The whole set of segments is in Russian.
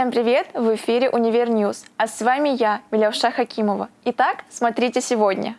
Всем привет! В эфире «Univer News», а с вами я, Миляуша Хакимова. Итак, смотрите сегодня.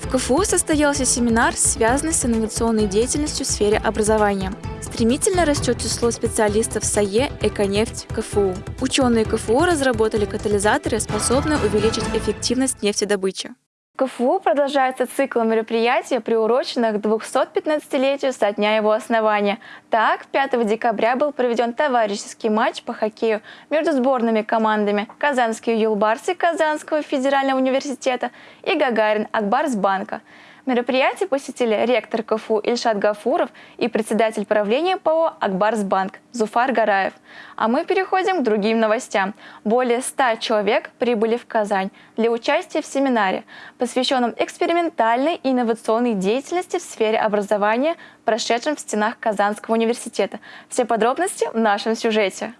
В КФУ состоялся семинар, связанный с инновационной деятельностью в сфере образования. Стремительно растет число специалистов САЕ «Эконефть» КФУ. Ученые КФУ разработали катализаторы, способные увеличить эффективность нефтедобычи. КФУ продолжается цикл мероприятий, приуроченных к 215-летию со дня его основания. Так, 5 декабря был проведен товарищеский матч по хоккею между сборными командами Казанские юлбарсы Казанского федерального университета и Гагарин Акбарсбанка. Мероприятие посетили ректор КФУ Ильшат Гафуров и председатель правления ПО «Акбарсбанк» Зуфар Гараев. А мы переходим к другим новостям. Более 100 человек прибыли в Казань для участия в семинаре, посвященном экспериментальной и инновационной деятельности в сфере образования, прошедшем в стенах Казанского университета. Все подробности в нашем сюжете.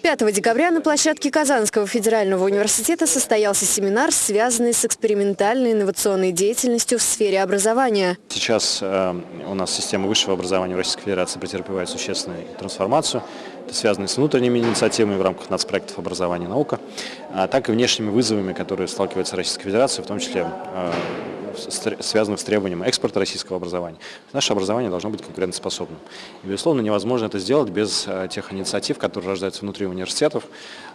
5 декабря на площадке Казанского федерального университета состоялся семинар, связанный с экспериментальной инновационной деятельностью в сфере образования. Сейчас э, у нас система высшего образования в Российской Федерации претерпевает существенную трансформацию. Это связано с внутренними инициативами в рамках нацпроектов образования и наука, а так и внешними вызовами, которые сталкивается Российская Федерация, в том числе э, связанных с требованием экспорта российского образования. Наше образование должно быть конкурентоспособным. И, безусловно, невозможно это сделать без э, тех инициатив, которые рождаются внутри университетов.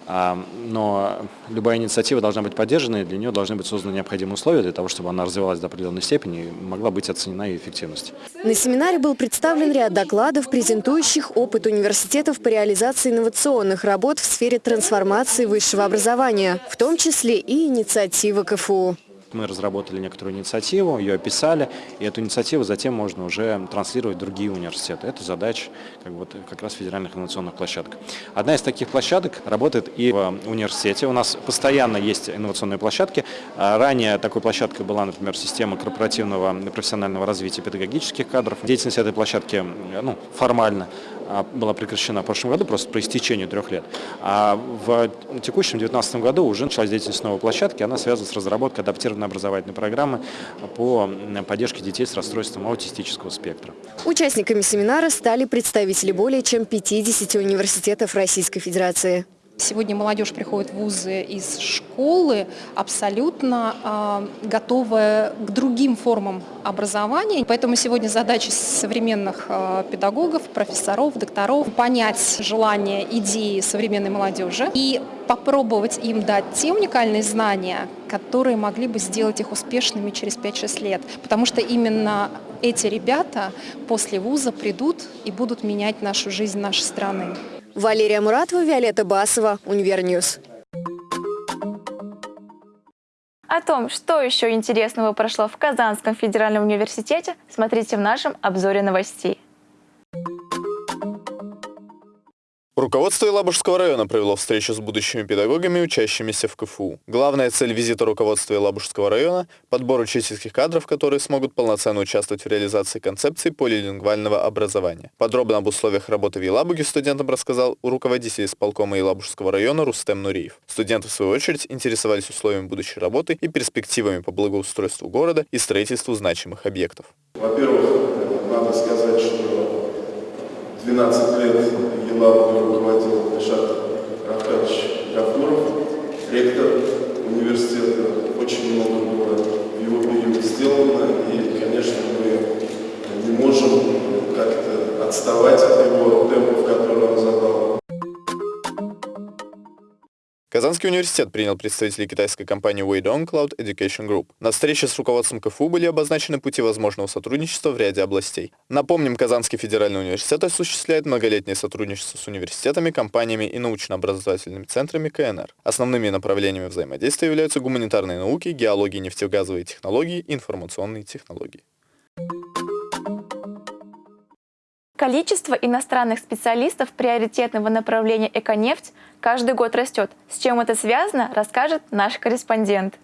А, но любая инициатива должна быть поддержана, и для нее должны быть созданы необходимые условия для того, чтобы она развивалась до определенной степени и могла быть оценена ее эффективность. На семинаре был представлен ряд докладов, презентующих опыт университетов по реализации инновационных работ в сфере трансформации высшего образования, в том числе и инициатива КФУ. Мы разработали некоторую инициативу, ее описали, и эту инициативу затем можно уже транслировать в другие университеты. Это задача как, вот, как раз федеральных инновационных площадок. Одна из таких площадок работает и в университете. У нас постоянно есть инновационные площадки. А ранее такой площадкой была, например, система корпоративного профессионального развития педагогических кадров. Деятельность этой площадки ну, формально была прекращена в прошлом году, просто по истечению трех лет. А в текущем 2019 году уже началась деятельность новой площадки, она связана с разработкой адаптированной образовательной программы по поддержке детей с расстройством аутистического спектра. Участниками семинара стали представители более чем 50 университетов Российской Федерации. Сегодня молодежь приходит в вузы из школы абсолютно э, готовая к другим формам образования. Поэтому сегодня задача современных э, педагогов, профессоров, докторов понять желания, идеи современной молодежи и попробовать им дать те уникальные знания, которые могли бы сделать их успешными через 5-6 лет. Потому что именно эти ребята после вуза придут и будут менять нашу жизнь нашей страны. Валерия Муратова, Виолетта Басова, Univer News. О том, что еще интересного прошло в Казанском федеральном университете, смотрите в нашем обзоре новостей. Руководство Елабужского района провело встречу с будущими педагогами, учащимися в КФУ. Главная цель визита руководства Елабужского района – подбор учительских кадров, которые смогут полноценно участвовать в реализации концепции полилингвального образования. Подробно об условиях работы в Елабуге студентам рассказал руководитель исполкома Елабужского района Рустем Нуриев. Студенты, в свою очередь, интересовались условиями будущей работы и перспективами по благоустройству города и строительству значимых объектов. Во-первых, 12 лет Елабуга руководил Ильшат Рафкадович Гафуров, ректор университета. Очень много было в его период сделано, и, конечно, мы не можем как-то отставать Казанский университет принял представителей китайской компании Weidong Cloud Education Group. На встрече с руководством КФУ были обозначены пути возможного сотрудничества в ряде областей. Напомним, Казанский федеральный университет осуществляет многолетнее сотрудничество с университетами, компаниями и научно-образовательными центрами КНР. Основными направлениями взаимодействия являются гуманитарные науки, геология, нефтегазовые технологии и информационные технологии. Количество иностранных специалистов приоритетного направления «Эконефть» каждый год растет. С чем это связано, расскажет наш корреспондент.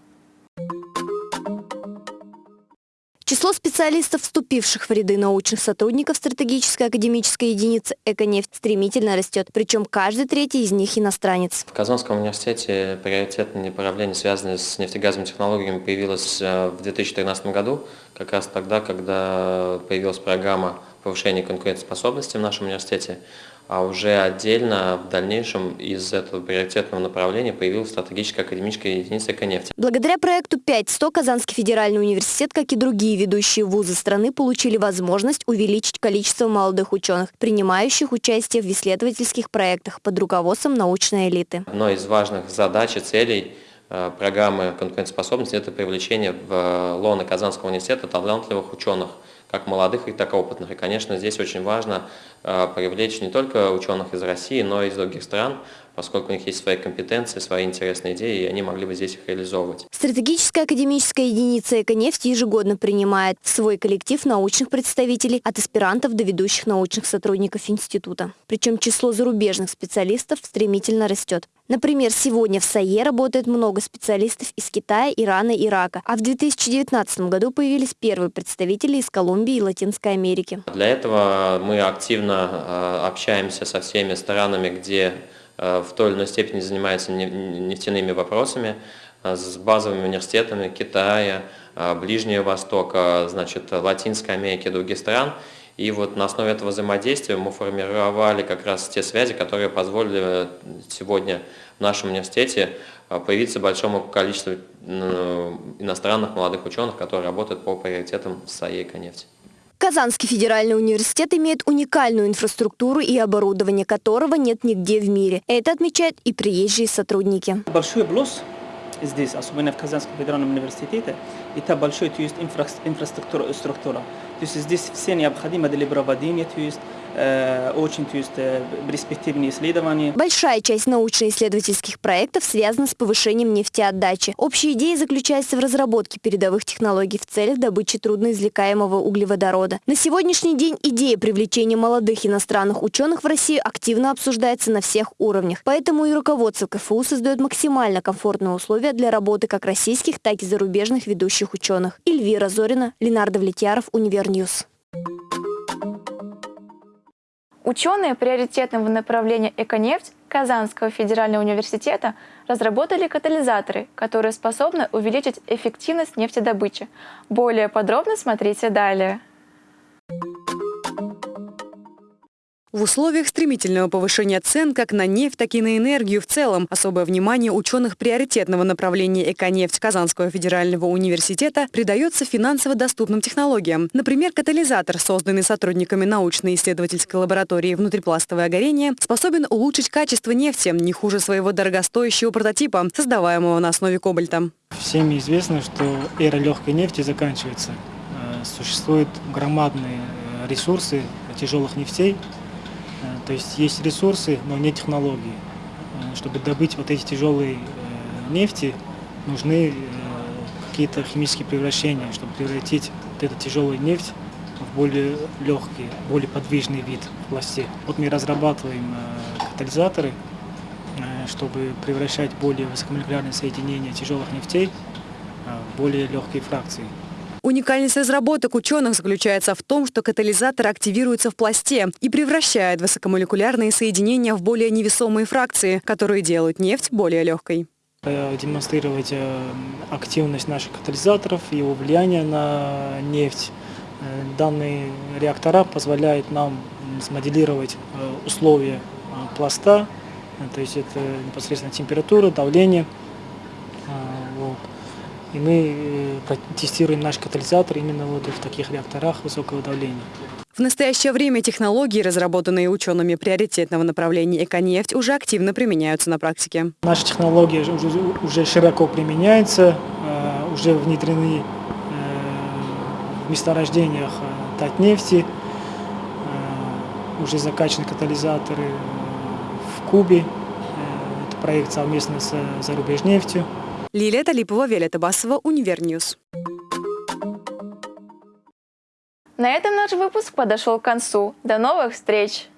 Число специалистов, вступивших в ряды научных сотрудников стратегической академической единицы «Эконефть» стремительно растет, причем каждый третий из них иностранец. В Казанском университете приоритетное направление, связанное с нефтегазовыми технологиями, появилось э, в 2013 году, как раз тогда, когда появилась программа повышения конкурентоспособности в нашем университете а уже отдельно в дальнейшем из этого приоритетного направления появилась стратегическая академическая единица «Эконефть». Благодаря проекту 5.100 Казанский федеральный университет, как и другие ведущие вузы страны, получили возможность увеличить количество молодых ученых, принимающих участие в исследовательских проектах под руководством научной элиты. Одной из важных задач и целей программы конкурентоспособности – это привлечение в лоно Казанского университета талантливых ученых – как молодых, и так опытных. И, конечно, здесь очень важно э, привлечь не только ученых из России, но и из других стран, поскольку у них есть свои компетенции, свои интересные идеи, и они могли бы здесь их реализовывать. Стратегическая академическая единица «Эконефть» ежегодно принимает свой коллектив научных представителей от аспирантов до ведущих научных сотрудников института. Причем число зарубежных специалистов стремительно растет. Например, сегодня в САЕ работает много специалистов из Китая, Ирана, Ирака, а в 2019 году появились первые представители из Колумбии и Латинской Америки. Для этого мы активно э, общаемся со всеми странами, где э, в той или иной степени занимаются нефтяными вопросами, э, с базовыми университетами Китая, Ближнего Востока, значит, Латинской Америки и других стран. И вот на основе этого взаимодействия мы формировали как раз те связи, которые позволили сегодня в нашем университете а, появиться большому количеству иностранных молодых ученых, которые работают по приоритетам САЕ и нефти. Казанский федеральный университет имеет уникальную инфраструктуру и оборудование, которого нет нигде в мире. Это отмечают и приезжие сотрудники. Большой плюс здесь, особенно в Казанском федеральном университете, это большой то есть, инфра инфраструктура. То есть здесь все необходимо для проводения, то есть очень то есть, э, перспективные исследования. Большая часть научно-исследовательских проектов связана с повышением нефтеотдачи. Общая идея заключается в разработке передовых технологий в целях добычи трудноизвлекаемого углеводорода. На сегодняшний день идея привлечения молодых иностранных ученых в Россию активно обсуждается на всех уровнях. Поэтому и руководство КФУ создает максимально комфортные условия для работы как российских, так и зарубежных ведущих ученых. Эльвира Зорина, Ленар Давлетьяров, Univer News. Ученые приоритетного направления «Эконефть» Казанского федерального университета разработали катализаторы, которые способны увеличить эффективность нефтедобычи. Более подробно смотрите далее. В условиях стремительного повышения цен как на нефть, так и на энергию в целом особое внимание ученых приоритетного направления «Эконефть» Казанского федерального университета придается финансово доступным технологиям. Например, катализатор, созданный сотрудниками научно-исследовательской лаборатории «Внутрипластовое горение», способен улучшить качество нефти не хуже своего дорогостоящего прототипа, создаваемого на основе кобальта. Всем известно, что эра легкой нефти заканчивается. Э, существуют громадные э, ресурсы тяжелых нефтей, то есть есть ресурсы, но не технологии. Э, чтобы добыть вот эти тяжелые э, нефти, нужны какие-то химические превращения, чтобы превратить вот эту тяжелую нефть в более легкий, более подвижный вид в пласте. Вот мы разрабатываем катализаторы, чтобы превращать более высокомолекулярные соединения тяжелых нефтей в более легкие фракции. Уникальность разработок ученых заключается в том, что катализатор активируется в пласте и превращает высокомолекулярные соединения в более невесомые фракции, которые делают нефть более легкой. Э, демонстрировать э, активность наших катализаторов, его влияние на нефть. Э, данные реактора позволяют нам смоделировать условия пласта, то есть это непосредственно температура, давление. И мы э, тестируем наш катализатор именно вот в таких реакторах высокого давления. В настоящее время технологии, разработанные учеными приоритетного направления «Эконефть», уже активно применяются на практике. Наши технологии уже, уже широко применяются, э, уже внедрены э, в месторождениях Татнефти, уже закачаны катализаторы в Кубе. Это проект совместно с Зарубежнефтью. Лилия Талипова, Виолетта Басова, Univer News. На этом наш выпуск подошел к концу. До новых встреч!